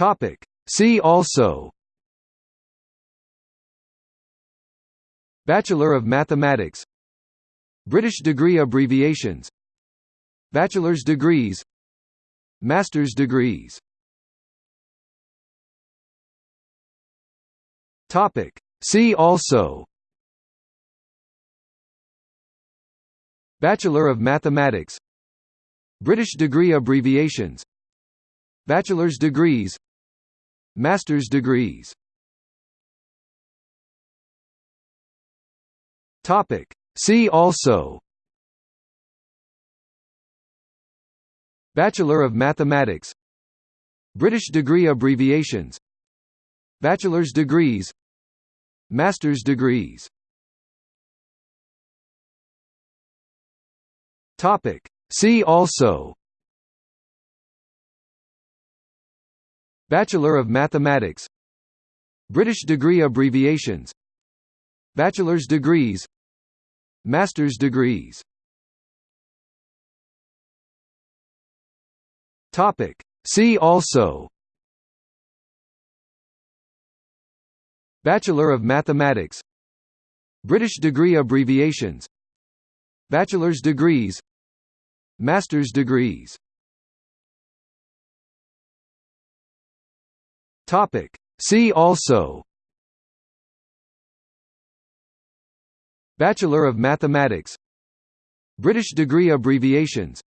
Topic. See also Bachelor of Mathematics British degree abbreviations Bachelor's degrees Master's degrees Topic. See also Bachelor of Mathematics British degree abbreviations Bachelor's degrees Master's degrees. Topic. See also. Bachelor of Mathematics. British degree abbreviations. Bachelor's degrees. Master's degrees. Topic. See also Bachelor of Mathematics. British degree abbreviations. Bachelor's degrees. Master's degrees. Topic. See also. Bachelor of Mathematics. British degree abbreviations. Bachelor's degrees. Master's degrees Topic. See also. Bachelor of Mathematics. British degree abbreviations.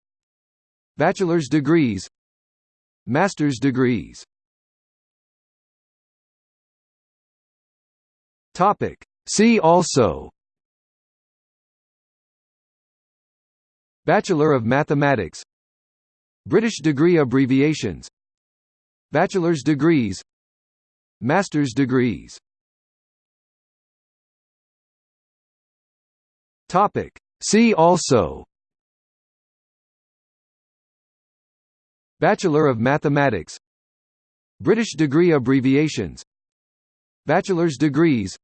Bachelor's degrees. Master's degrees. Topic. See also. Bachelor of Mathematics. British degree abbreviations. Bachelor's degrees Master's degrees. Topic. See also. Bachelor of Mathematics. British degree abbreviations. Bachelor's degrees.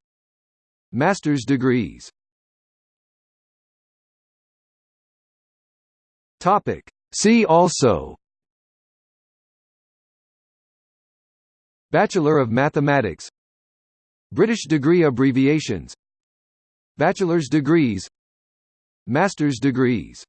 Master's degrees. Topic. See also Bachelor of Mathematics. British degree abbreviations. Bachelor's degrees. Master's degrees